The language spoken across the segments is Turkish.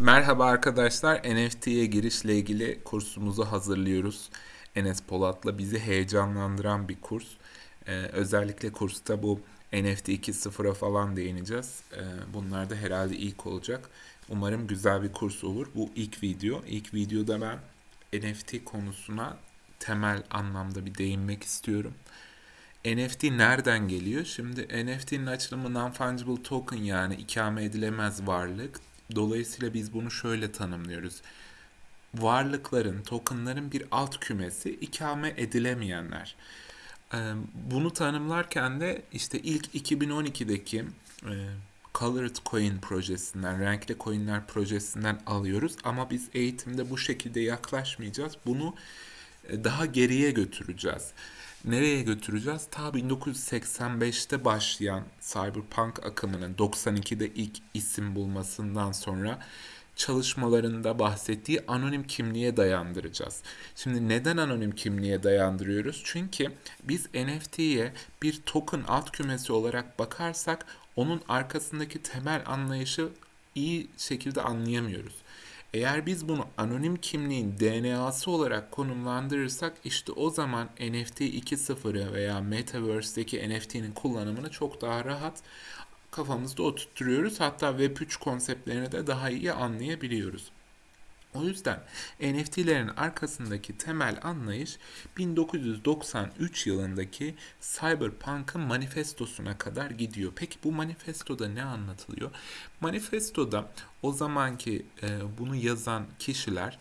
Merhaba arkadaşlar, NFT'ye girişle ilgili kursumuzu hazırlıyoruz. Enes Polat'la bizi heyecanlandıran bir kurs. Ee, özellikle kursta bu NFT 2.0'a falan değineceğiz. Ee, bunlar da herhalde ilk olacak. Umarım güzel bir kurs olur. Bu ilk video. İlk videoda ben NFT konusuna temel anlamda bir değinmek istiyorum. NFT nereden geliyor? Şimdi NFT'nin açılımı non-fungible token yani ikame edilemez varlık. Dolayısıyla biz bunu şöyle tanımlıyoruz. Varlıkların, tokenların bir alt kümesi ikame edilemeyenler. Ee, bunu tanımlarken de işte ilk 2012'deki e, Colored Coin projesinden, renkli coinler projesinden alıyoruz. Ama biz eğitimde bu şekilde yaklaşmayacağız. Bunu daha geriye götüreceğiz. Nereye götüreceğiz? Ta 1985'te başlayan Cyberpunk akımının 92'de ilk isim bulmasından sonra çalışmalarında bahsettiği anonim kimliğe dayandıracağız. Şimdi neden anonim kimliğe dayandırıyoruz? Çünkü biz NFT'ye bir token alt kümesi olarak bakarsak onun arkasındaki temel anlayışı iyi şekilde anlayamıyoruz. Eğer biz bunu anonim kimliğin DNA'sı olarak konumlandırırsak işte o zaman NFT 2.0'ı veya Metaverse'deki NFT'nin kullanımını çok daha rahat kafamızda oturtuyoruz. Hatta Web3 konseptlerini de daha iyi anlayabiliyoruz. O yüzden NFT'lerin arkasındaki temel anlayış 1993 yılındaki Cyberpunk'ın manifestosuna kadar gidiyor. Peki bu manifestoda ne anlatılıyor? Manifestoda o zamanki e, bunu yazan kişiler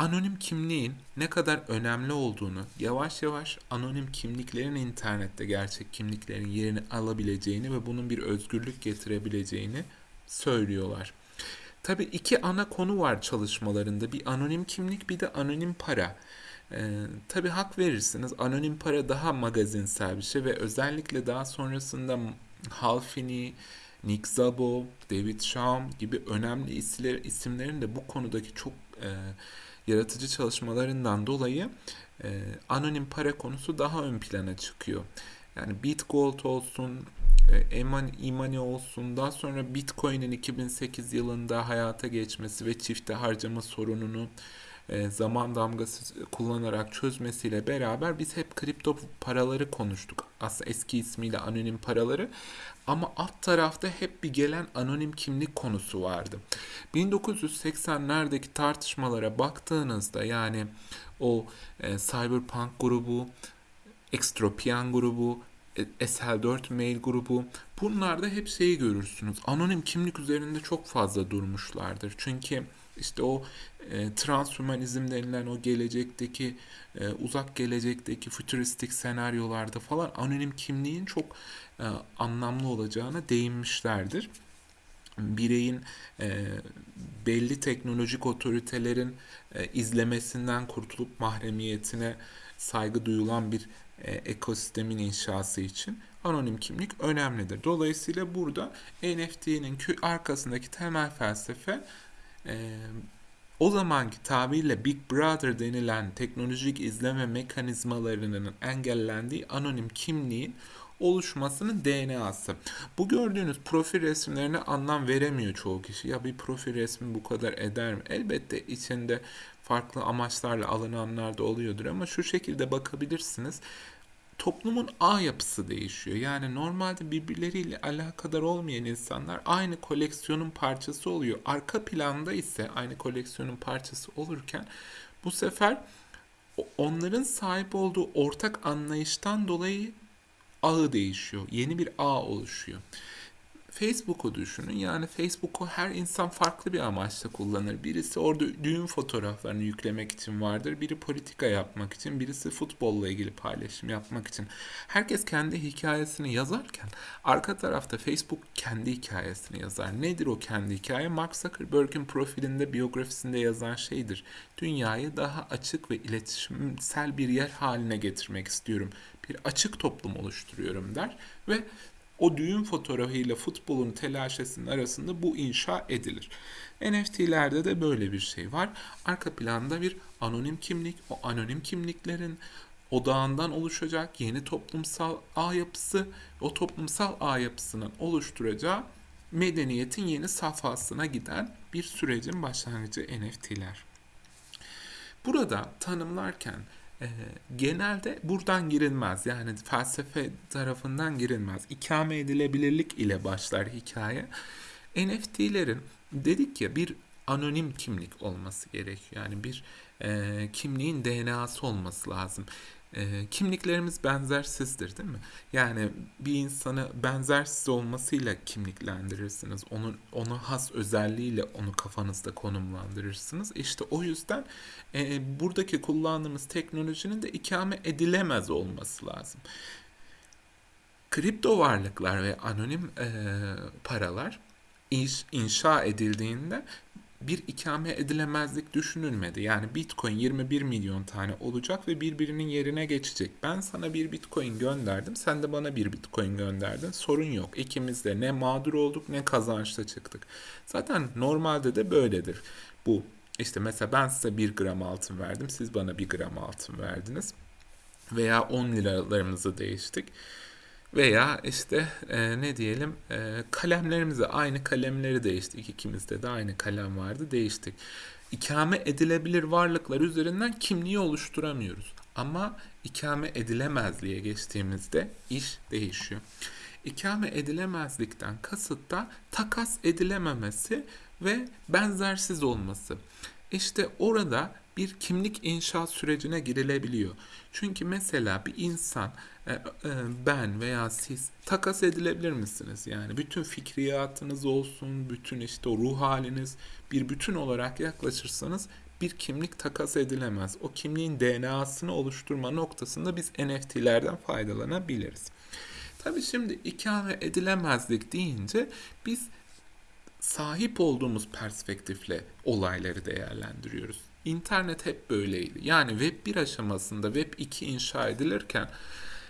anonim kimliğin ne kadar önemli olduğunu, yavaş yavaş anonim kimliklerin internette gerçek kimliklerin yerini alabileceğini ve bunun bir özgürlük getirebileceğini söylüyorlar. Tabi iki ana konu var çalışmalarında. Bir anonim kimlik bir de anonim para. Ee, Tabi hak verirsiniz. Anonim para daha magazinsel bir şey ve özellikle daha sonrasında Hal Finney, Nick Szabo, David Shaum gibi önemli isimler, isimlerin de bu konudaki çok e, yaratıcı çalışmalarından dolayı e, anonim para konusu daha ön plana çıkıyor. Yani Bitgold olsun, Emani olsun. Daha sonra Bitcoin'in 2008 yılında hayata geçmesi ve çifte harcama sorununu e, zaman damgası kullanarak çözmesiyle beraber biz hep kripto paraları konuştuk. Aslında eski ismiyle anonim paraları. Ama alt tarafta hep bir gelen anonim kimlik konusu vardı. 1980'lerdeki tartışmalara baktığınızda yani o e, Cyberpunk grubu, Extropian grubu, SL4 mail grubu bunlarda hep şeyi görürsünüz. Anonim kimlik üzerinde çok fazla durmuşlardır. Çünkü işte o e, transhumanizm denilen o gelecekteki e, uzak gelecekteki fütüristik senaryolarda falan anonim kimliğin çok e, anlamlı olacağına değinmişlerdir. Bireyin e, belli teknolojik otoritelerin e, izlemesinden kurtulup mahremiyetine saygı duyulan bir e, ekosistemin inşası için anonim kimlik önemlidir. Dolayısıyla burada NFT'nin arkasındaki temel felsefe e, o zamanki tabirle Big Brother denilen teknolojik izleme mekanizmalarının engellendiği anonim kimliğin oluşmasının DNA'sı. Bu gördüğünüz profil resimlerine anlam veremiyor çoğu kişi. Ya bir profil resmi bu kadar eder mi? Elbette içinde farklı amaçlarla alınanlar da oluyordur ama şu şekilde bakabilirsiniz toplumun ağ yapısı değişiyor. Yani normalde birbirleriyle alakadar olmayan insanlar aynı koleksiyonun parçası oluyor. Arka planda ise aynı koleksiyonun parçası olurken bu sefer onların sahip olduğu ortak anlayıştan dolayı ağı değişiyor. Yeni bir ağ oluşuyor. Facebook'u düşünün. Yani Facebook'u her insan farklı bir amaçla kullanır. Birisi orada düğün fotoğraflarını yüklemek için vardır. Biri politika yapmak için, birisi futbolla ilgili paylaşım yapmak için. Herkes kendi hikayesini yazarken arka tarafta Facebook kendi hikayesini yazar. Nedir o kendi hikaye? Mark Zuckerberg'in profilinde, biyografisinde yazan şeydir. Dünyayı daha açık ve iletişimsel bir yer haline getirmek istiyorum. Bir açık toplum oluşturuyorum der ve o düğün fotoğrafıyla futbolun telaşesinin arasında bu inşa edilir. NFT'lerde de böyle bir şey var. Arka planda bir anonim kimlik, o anonim kimliklerin odağından oluşacak yeni toplumsal ağ yapısı, o toplumsal ağ yapısının oluşturacağı medeniyetin yeni safhasına giden bir sürecin başlangıcı NFT'ler. Burada tanımlarken e, genelde buradan girilmez. Yani felsefe tarafından girilmez. İkame edilebilirlik ile başlar hikaye. NFT'lerin dedik ya bir anonim kimlik olması gerekiyor. Yani bir e, kimliğin DNA'sı olması lazım. E, kimliklerimiz benzersizdir değil mi? Yani bir insanı benzersiz olmasıyla kimliklendirirsiniz. Onun ona has özelliğiyle onu kafanızda konumlandırırsınız. İşte o yüzden e, buradaki kullandığımız teknolojinin de ikame edilemez olması lazım. Kripto varlıklar ve anonim e, paralar inşa edildiğinde bir ikame edilemezlik düşünülmedi. Yani Bitcoin 21 milyon tane olacak ve birbirinin yerine geçecek. Ben sana bir Bitcoin gönderdim, sen de bana bir Bitcoin gönderdin. Sorun yok. İkimiz de ne mağdur olduk ne kazançta çıktık. Zaten normalde de böyledir. Bu işte mesela ben size 1 gram altın verdim, siz bana 1 gram altın verdiniz. Veya 10 liralarımızı değiştik. Veya işte e, ne diyelim e, kalemlerimizi aynı kalemleri değiştik. İkimizde de aynı kalem vardı değiştik. İkame edilebilir varlıklar üzerinden kimliği oluşturamıyoruz. Ama ikame edilemezliğe geçtiğimizde iş değişiyor. İkame edilemezlikten kasıt da takas edilememesi ve benzersiz olması. İşte orada bir kimlik inşa sürecine girilebiliyor. Çünkü mesela bir insan e, e, ben veya siz takas edilebilir misiniz? Yani bütün fikriyatınız olsun, bütün işte o ruh haliniz bir bütün olarak yaklaşırsanız bir kimlik takas edilemez. O kimliğin DNA'sını oluşturma noktasında biz NFT'lerden faydalanabiliriz. Tabii şimdi ikame edilemezlik deyince biz sahip olduğumuz perspektifle olayları değerlendiriyoruz. İnternet hep böyleydi. Yani Web 1 aşamasında Web 2 inşa edilirken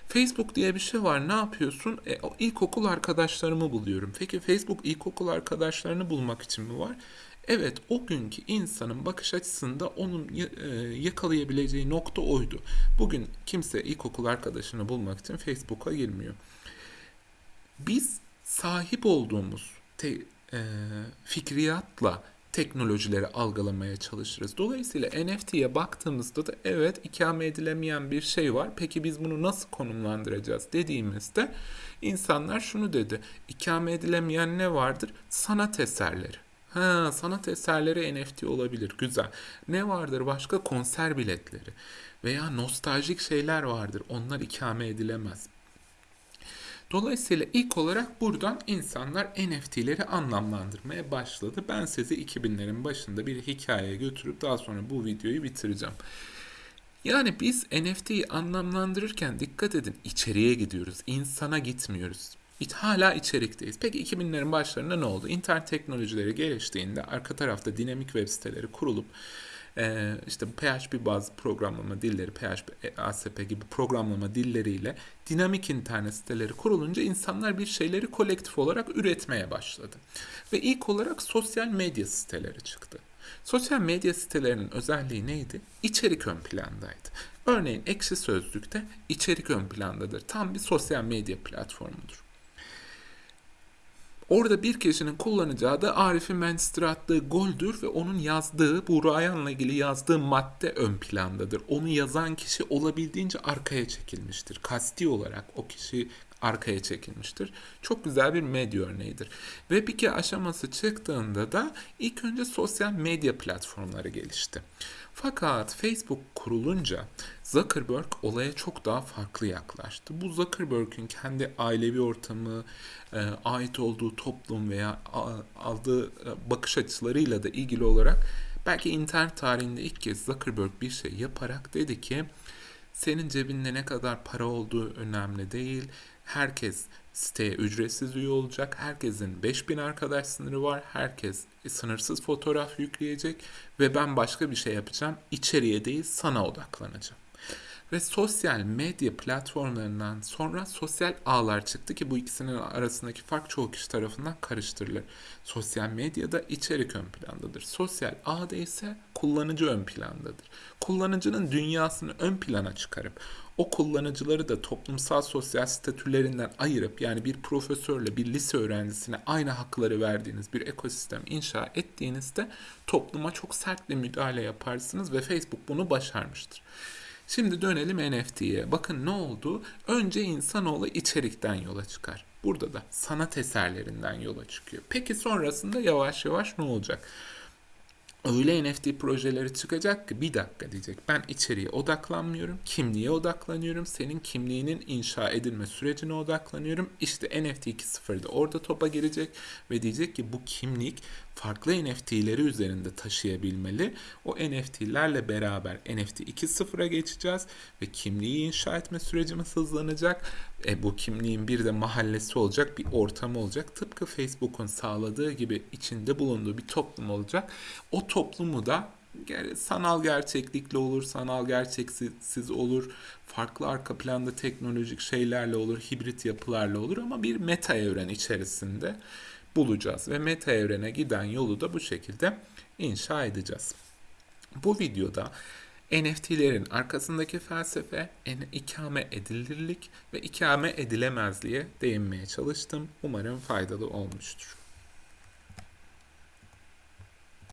Facebook diye bir şey var. Ne yapıyorsun? E, o ilkokul arkadaşlarımı buluyorum. Peki Facebook ilkokul arkadaşlarını bulmak için mi var? Evet, o günkü insanın bakış açısında onun e, yakalayabileceği nokta oydu. Bugün kimse ilkokul arkadaşını bulmak için Facebook'a girmiyor. Biz sahip olduğumuz te, fikriyatla teknolojileri algılamaya çalışırız. Dolayısıyla NFT'ye baktığımızda da evet ikame edilemeyen bir şey var. Peki biz bunu nasıl konumlandıracağız dediğimizde insanlar şunu dedi. İkame edilemeyen ne vardır? Sanat eserleri. Ha, sanat eserleri NFT olabilir. Güzel. Ne vardır başka? Konser biletleri. Veya nostaljik şeyler vardır. Onlar ikame edilemez. Dolayısıyla ilk olarak buradan insanlar NFT'leri anlamlandırmaya başladı. Ben sizi 2000'lerin başında bir hikayeye götürüp daha sonra bu videoyu bitireceğim. Yani biz NFT'yi anlamlandırırken dikkat edin içeriye gidiyoruz. insana gitmiyoruz. Hala içerikteyiz. Peki 2000'lerin başlarında ne oldu? İnternet teknolojileri geliştiğinde arka tarafta dinamik web siteleri kurulup e, işte PHP bazı programlama dilleri, PHP, ASP gibi programlama dilleriyle dinamik internet siteleri kurulunca insanlar bir şeyleri kolektif olarak üretmeye başladı. Ve ilk olarak sosyal medya siteleri çıktı. Sosyal medya sitelerinin özelliği neydi? İçerik ön plandaydı. Örneğin Ekşi Sözlük'te içerik ön plandadır. Tam bir sosyal medya platformudur. Orada bir kişinin kullanacağı da Arif'in Manchester'a attığı goldür ve onun yazdığı, Buğra Ayan'la ilgili yazdığı madde ön plandadır. Onu yazan kişi olabildiğince arkaya çekilmiştir. Kasti olarak o kişi arkaya çekilmiştir. Çok güzel bir medya örneğidir. Web 2 aşaması çıktığında da ilk önce sosyal medya platformları gelişti. Fakat Facebook kurulunca Zuckerberg olaya çok daha farklı yaklaştı. Bu Zuckerberg'ün kendi ailevi ortamı, e, ait olduğu toplum veya aldığı e, bakış açılarıyla da ilgili olarak belki internet tarihinde ilk kez Zuckerberg bir şey yaparak dedi ki senin cebinde ne kadar para olduğu önemli değil. Herkes siteye ücretsiz üye olacak. Herkesin 5000 arkadaş sınırı var. Herkes sınırsız fotoğraf yükleyecek ve ben başka bir şey yapacağım. İçeriye değil sana odaklanacağım. Ve sosyal medya platformlarından sonra sosyal ağlar çıktı ki bu ikisinin arasındaki fark çoğu kişi tarafından karıştırılır. Sosyal medyada içerik ön plandadır. Sosyal ağda ise kullanıcı ön plandadır. Kullanıcının dünyasını ön plana çıkarıp o kullanıcıları da toplumsal sosyal statülerinden ayırıp yani bir profesörle bir lise öğrencisine aynı hakları verdiğiniz bir ekosistem inşa ettiğinizde topluma çok sert bir müdahale yaparsınız ve Facebook bunu başarmıştır. Şimdi dönelim NFT'ye. Bakın ne oldu? Önce insanoğlu içerikten yola çıkar. Burada da sanat eserlerinden yola çıkıyor. Peki sonrasında yavaş yavaş ne olacak? Öyle NFT projeleri çıkacak ki bir dakika diyecek. Ben içeriye odaklanmıyorum. Kimliğe odaklanıyorum. Senin kimliğinin inşa edilme sürecine odaklanıyorum. İşte NFT 2.0'da orada topa girecek ve diyecek ki bu kimlik farklı NFT'leri üzerinde taşıyabilmeli. O NFT'lerle beraber NFT 2.0'a geçeceğiz ve kimliği inşa etme sürecimiz hızlanacak. E, bu kimliğin bir de mahallesi olacak, bir ortamı olacak. Tıpkı Facebook'un sağladığı gibi içinde bulunduğu bir toplum olacak. O toplumu da sanal gerçeklikle olur, sanal gerçeksiz olur, farklı arka planda teknolojik şeylerle olur, hibrit yapılarla olur ama bir meta evren içerisinde bulacağız ve meta evrene giden yolu da bu şekilde inşa edeceğiz. Bu videoda NFT'lerin arkasındaki felsefe, ikame edilirlik ve ikame edilemezliğe değinmeye çalıştım. Umarım faydalı olmuştur.